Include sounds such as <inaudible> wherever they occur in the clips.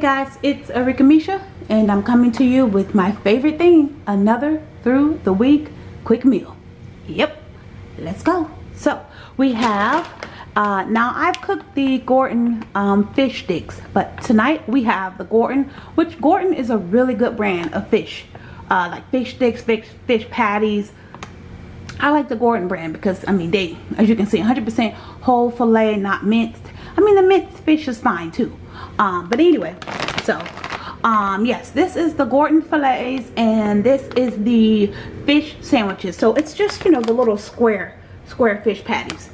guys, it's Arika Misha and I'm coming to you with my favorite thing, another through the week quick meal. Yep, let's go. So we have, uh, now I've cooked the Gorton um, fish sticks, but tonight we have the Gorton, which Gorton is a really good brand of fish. Uh, like fish sticks, fish, fish patties. I like the Gorton brand because, I mean, they, as you can see, 100% whole filet, not minced. I mean, the minced fish is fine too. Um, but anyway, so um yes this is the Gorton fillets and this is the fish sandwiches. So it's just you know the little square square fish patties.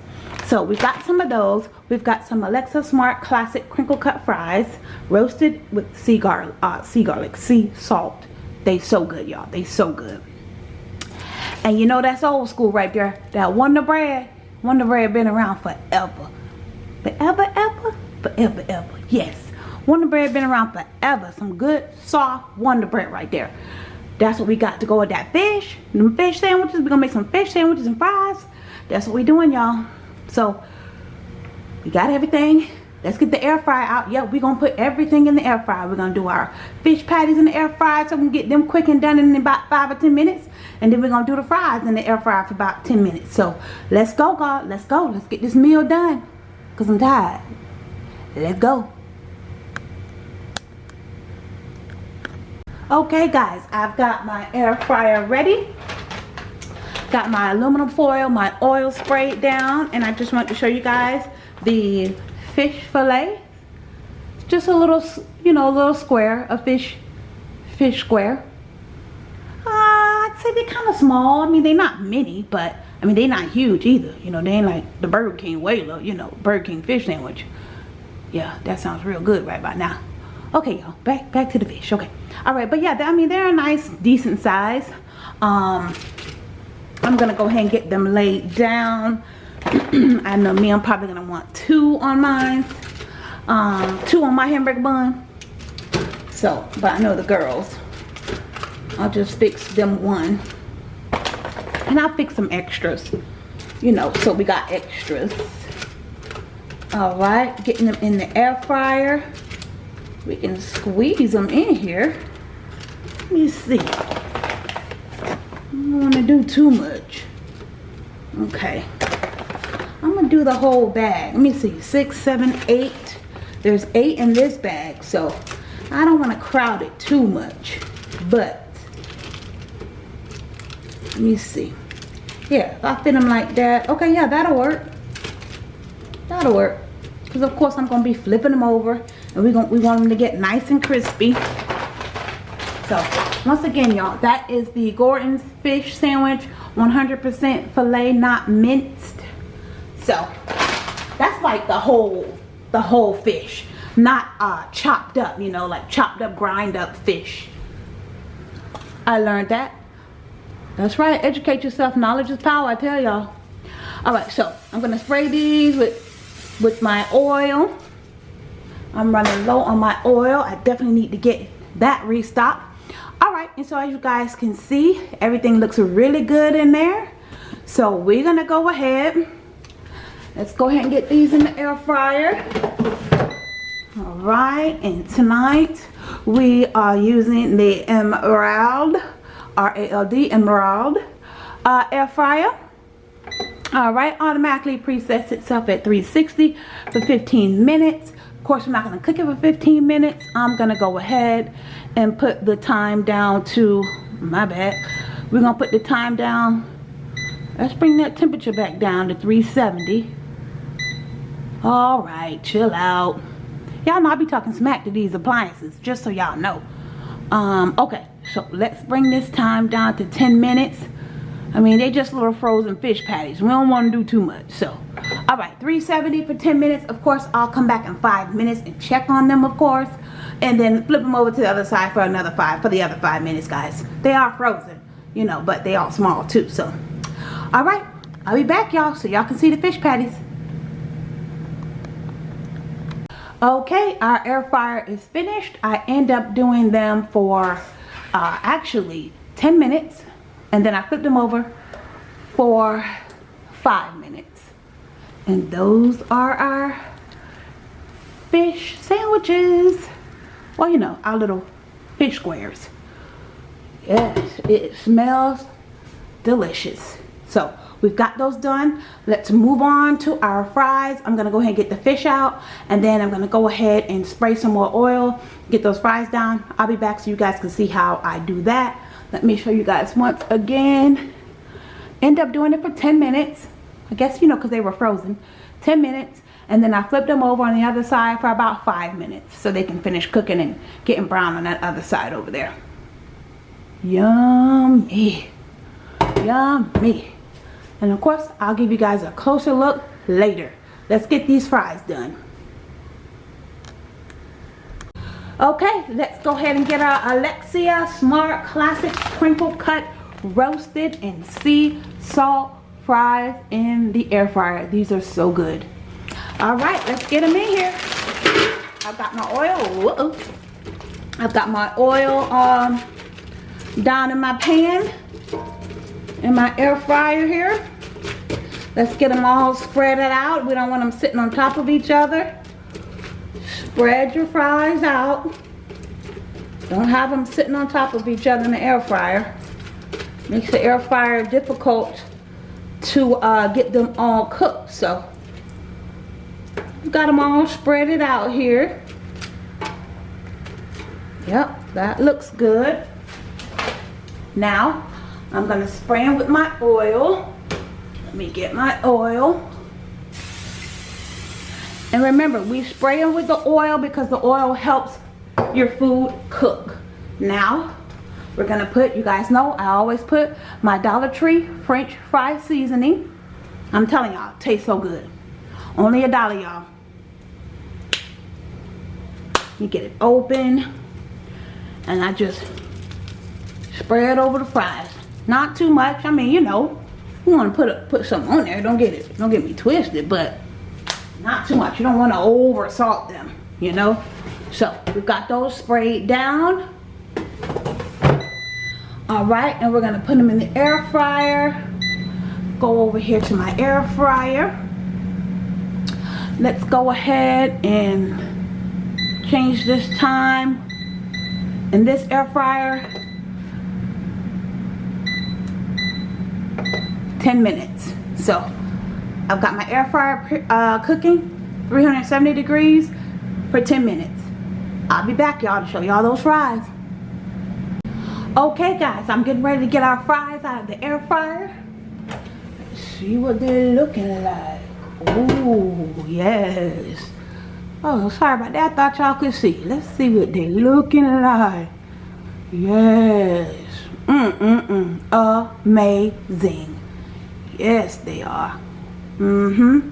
So we've got some of those. We've got some Alexia Smart classic crinkle cut fries roasted with sea garlic uh, sea garlic sea salt. They so good y'all. They so good. And you know that's old school right there. That Wonder Bread. Wonder Bread been around forever. Forever ever forever ever. Yes Wonder Bread been around forever. Some good, soft Wonder Bread right there. That's what we got to go with that fish. Them fish sandwiches. We're going to make some fish sandwiches and fries. That's what we doing, y'all. So, we got everything. Let's get the air fryer out. Yep, we're going to put everything in the air fryer. We're going to do our fish patties in the air fryer so we can get them quick and done in about 5 or 10 minutes. And then we're going to do the fries in the air fryer for about 10 minutes. So, let's go, God. Let's go. Let's get this meal done. Because I'm tired. Let's go. Okay guys i've got my air fryer ready. Got my aluminum foil my oil sprayed down and i just want to show you guys the fish fillet. Just a little you know a little square a fish fish square. Uh, i'd say they're kind of small. I mean they're not mini but i mean they're not huge either. You know they ain't like the burger king whaler you know burger king fish sandwich. Yeah that sounds real good right about now okay y'all back back to the fish okay. All right but yeah i mean they're a nice decent size. Um i'm gonna go ahead and get them laid down. <clears throat> I know me i'm probably gonna want two on mine. Um two on my hamburger bun. So but i know the girls i'll just fix them one. And i'll fix some extras you know so we got extras. All right getting them in the air fryer we can squeeze them in here. Let me see. I don't want to do too much. Okay. I'm gonna do the whole bag. Let me see. Six seven eight. There's eight in this bag so I don't want to crowd it too much but let me see. Yeah if I fit them like that okay yeah that'll work. That'll work because of course I'm gonna be flipping them over and we going we want them to get nice and crispy. So once again y'all that is the Gorton's fish sandwich 100% filet not minced. So that's like the whole the whole fish. Not uh chopped up you know like chopped up grind up fish. I learned that. That's right. Educate yourself. Knowledge is power I tell y'all. All right so I'm gonna spray these with with my oil I'm running low on my oil. I definitely need to get that restocked. Alright, and so as you guys can see, everything looks really good in there. So we're going to go ahead. Let's go ahead and get these in the air fryer. Alright, and tonight we are using the Emerald, R-A-L-D, Emerald uh, air fryer. Alright, automatically presets itself at 360 for 15 minutes. Of course, I'm not going to cook it for 15 minutes. I'm going to go ahead and put the time down to, my bad, we're going to put the time down. Let's bring that temperature back down to 370. All right, chill out. Y'all know I be talking smack to these appliances, just so y'all know. Um, okay, so let's bring this time down to 10 minutes. I mean, they just little frozen fish patties. We don't want to do too much, so all right 370 for 10 minutes. Of course i'll come back in five minutes and check on them of course and then flip them over to the other side for another five for the other five minutes guys. They are frozen you know but they are small too so. All right i'll be back y'all so y'all can see the fish patties. Okay our air fryer is finished. I end up doing them for uh, actually 10 minutes and then i flip them over for five minutes and those are our fish sandwiches. Well you know our little fish squares. Yes it smells delicious. So we've got those done. Let's move on to our fries. I'm gonna go ahead and get the fish out and then i'm gonna go ahead and spray some more oil. Get those fries down. I'll be back so you guys can see how i do that. Let me show you guys once again. End up doing it for 10 minutes i guess you know because they were frozen 10 minutes and then I flip them over on the other side for about five minutes so they can finish cooking and getting brown on that other side over there. Yummy. Yummy. And of course I'll give you guys a closer look later. Let's get these fries done. Okay let's go ahead and get our Alexia Smart Classic Crinkle Cut roasted and sea salt fries in the air fryer. These are so good. All right let's get them in here. I've got my oil. I've got my oil um down in my pan in my air fryer here. Let's get them all spread it out. We don't want them sitting on top of each other. Spread your fries out. Don't have them sitting on top of each other in the air fryer. Makes the air fryer difficult to uh, get them all cooked so. Got them all spread it out here. Yep that looks good. Now I'm gonna spray them with my oil. Let me get my oil. And remember we spray them with the oil because the oil helps your food cook. Now we're gonna put you guys know I always put my Dollar Tree French fry seasoning. I'm telling y'all tastes so good. Only a dollar y'all. You get it open. And I just spread over the fries. Not too much I mean you know you want to put a, put something on there don't get it don't get me twisted but not too much. You don't want to over salt them you know? So we've got those sprayed down all right and we're gonna put them in the air fryer. Go over here to my air fryer. Let's go ahead and change this time. In this air fryer 10 minutes. So I've got my air fryer uh, cooking 370 degrees for 10 minutes. I'll be back y'all to show y'all those fries okay guys I'm getting ready to get our fries out of the air fryer see what they're looking like oh yes Oh, sorry about that. I thought y'all could see. Let's see what they're looking like. Yes. Mm-mm-mm. Amazing. Yes, they are. Mm-hmm.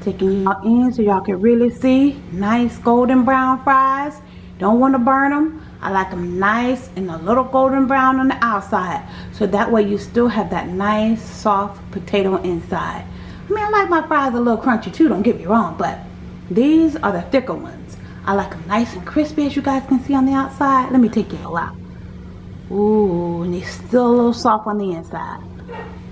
Taking y'all in so y'all can really see. Nice golden brown fries. Don't want to burn them. I like them nice and a little golden brown on the outside. So that way you still have that nice soft potato inside. I mean, I like my fries a little crunchy too, don't get me wrong, but these are the thicker ones. I like them nice and crispy as you guys can see on the outside. Let me take y'all out. Ooh, and they're still a little soft on the inside.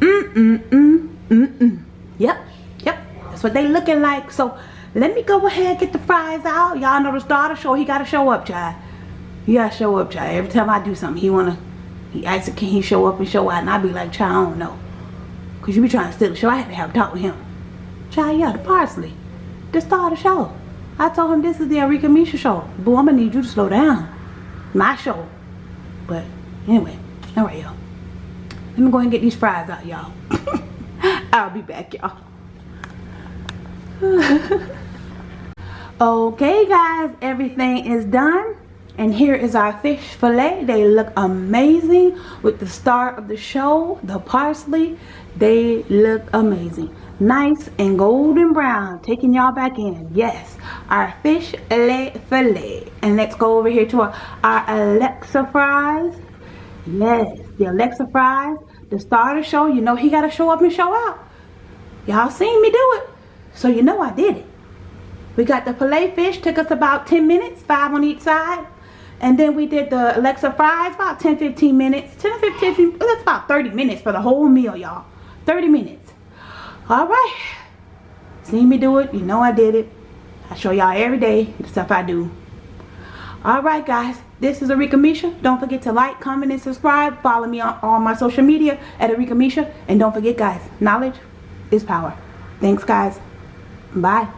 Mm-mm-mm, mm-mm. Yep, yep. That's what they looking like. So let me go ahead get the fries out. Y'all know the starter show. He got to show up, child. To show up, child. Every time I do something, he want to, he asks, can he show up and show out? And I be like, child, I don't know. Because you be trying to steal the show. I had to have a talk with him. Child, yeah, the parsley to start a show. I told him this is the Arika Misha show. Boo, I'm gonna need you to slow down. My show. But anyway, alright y'all. Let me go and get these fries out, y'all. <laughs> I'll be back, y'all. <laughs> okay guys, everything is done. And here is our fish fillet. They look amazing. With the star of the show, the parsley. They look amazing. Nice and golden brown taking y'all back in. Yes our fish fillet and let's go over here to our, our Alexia fries. Yes the Alexia fries. The star of the show you know he got to show up and show out. Y'all seen me do it. So you know i did it. We got the filet fish took us about 10 minutes five on each side and then we did the Alexia fries about 10 15 minutes 10 15 that's about 30 minutes for the whole meal y'all 30 minutes all right seen me do it you know i did it i show y'all every day the stuff i do Alright guys, this is Arika Misha. Don't forget to like, comment, and subscribe. Follow me on all my social media at Arika Misha. And don't forget guys, knowledge is power. Thanks guys. Bye.